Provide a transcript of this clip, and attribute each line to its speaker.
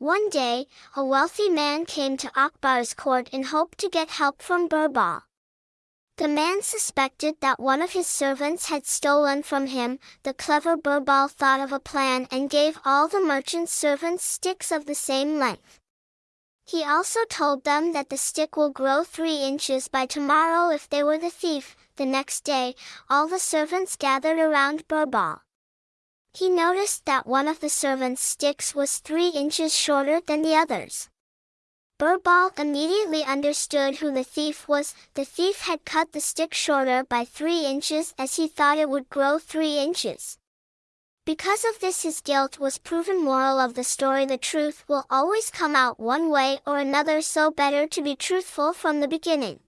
Speaker 1: One day, a wealthy man came to Akbar's court in hope to get help from Birbal. The man suspected that one of his servants had stolen from him. The clever Birbal thought of a plan and gave all the merchant's servants sticks of the same length. He also told them that the stick will grow three inches by tomorrow if they were the thief. The next day, all the servants gathered around Birbal. He noticed that one of the servants' sticks was three inches shorter than the others. Birbal immediately understood who the thief was. The thief had cut the stick shorter by three inches as he thought it would grow three inches. Because of this his guilt was proven moral of the story the truth will always come out one way or another so better to be truthful from the beginning.